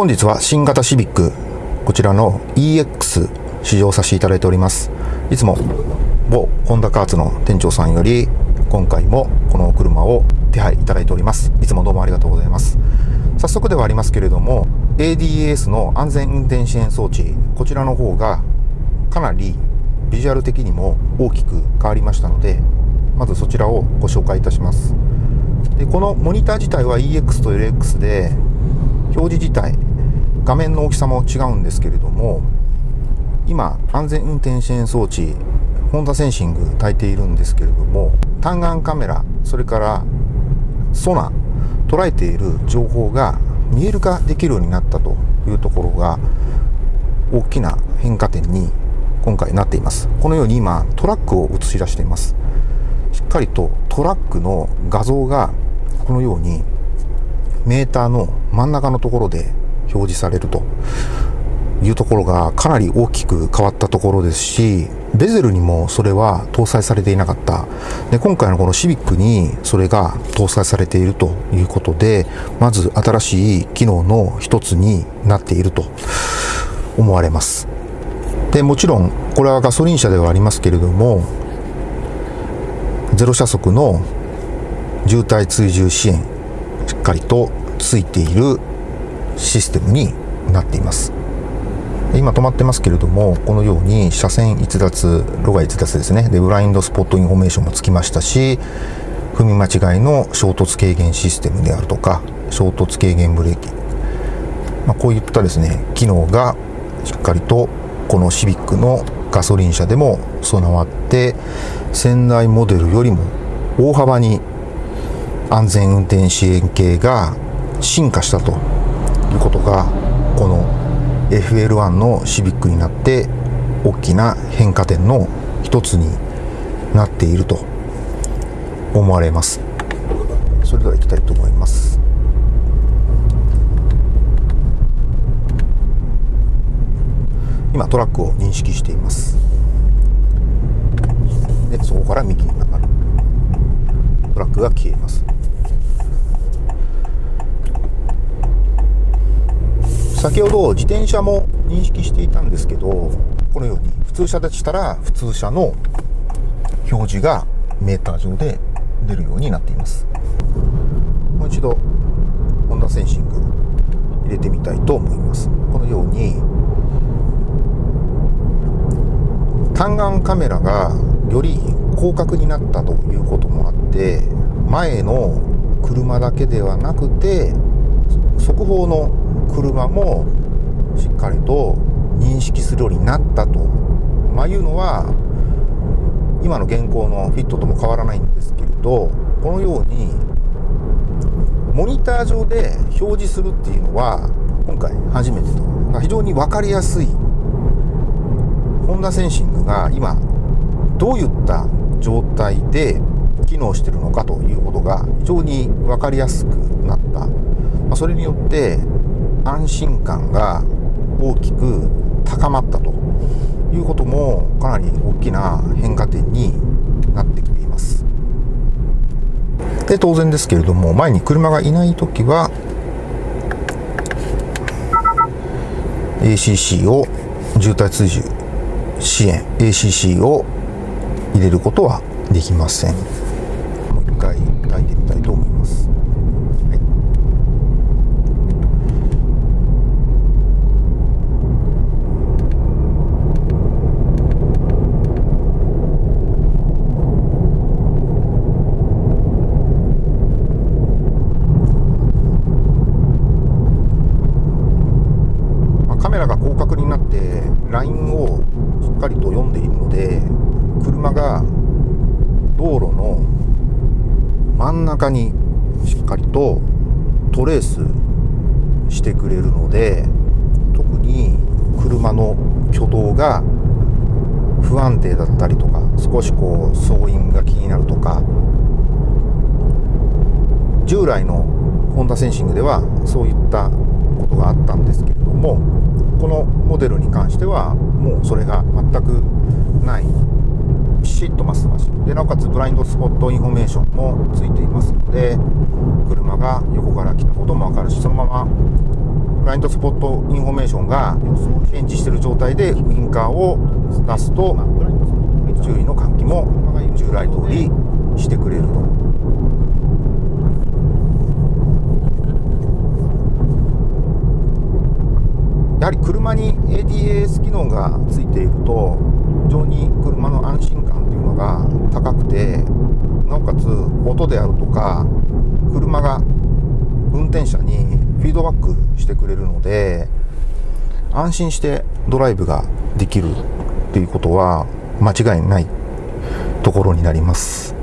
本日は新型シビックこちらの EX 試乗させていただいております。いつも某ホンダカーツの店長さんより今回もこの車を手配いただいております。いつもどうもありがとうございます。早速ではありますけれども ADAS の安全運転支援装置こちらの方がかなりビジュアル的にも大きく変わりましたのでまずそちらをご紹介いたします。でこのモニター自体は EX と LX で表示自体画面の大きさも違うんですけれども今安全運転支援装置ホンダセンシング焚いているんですけれども単眼カメラそれからソナ捉えている情報が見える化できるようになったというところが大きな変化点に今回なっています。このように今トラックを映し出しています。しっかりとトラックの画像がこのようにメーターの真ん中のところで表示されると。いうところがかなり大きく変わったところですしベゼルにもそれは搭載されていなかった。で今回のこのシビックにそれが搭載されているということでまず新しい機能の一つになっていると思われます。でもちろんこれはガソリン車ではありますけれども全車速の渋滞追従支援しっかりとついているシステムになっています。今止まってますけれどもこのように車線逸脱路外逸脱ですね。でブラインドスポットインフォメーションもつきましたし踏み間違いの衝突軽減システムであるとか衝突軽減ブレーキ、まあ、こういったですね機能がしっかりとこのシビックのガソリン車でも備わって先代モデルよりも大幅に安全運転支援系が進化したということがこの FL1 のシビックになって大きな変化点の一つになっていると思われます。それでは行きたいと思います。今トラックを認識しています。でそこから右に曲がる。トラックが消えます。先ほど自転車も認識していたんですけどこのように普通車でしたら普通車の表示がメーター上で出るようになっています。もう一度ホンダセンシング入れてみたいと思います。このように単眼カメラがより広角になったということもあって前の車だけではなくて速報の車もしっかりと認識するようになったと、まあ、いうのは今の現行のフィットとも変わらないんですけれどこのようにモニター上で表示するっていうのは今回初めてと。非常に分かりやすいホンダセンシングが今どういった状態で機能してるのかということが非常に分かりやすくなった、まあ、それによって安心感が大きく高まったということもかなり大きな変化点になってきています。で当然ですけれども前に車がいない時は ACC を渋滞追従支援 ACC を入れることはできません。もう一回炊いてみたいと思います。ラが広角になってラインをしっかりと読んでいるので車が道路の真ん中にしっかりとトレースしてくれるので特に車の挙動が不安定だったりとか少しこう走印が気になるとか従来のホンダセンシングではそういったことがあったんですけれどもこのモデルに関してはもうそれが全くない。ピシッとまっすぐ走でなおかつブラインドスポットインフォメーションもついています。ので車が横から来たことも分かるしそのままブラインドスポットインフォメーションが検知している状態でウインカーを出すと注意の喚起も従来通りしてくれると。やはり車に ADAS 機能がついていると非常に車の安心感というのが高くてなおかつ音であるとか車が運転者にフィードバックしてくれるので安心してドライブができるっていうことは間違いないところになります。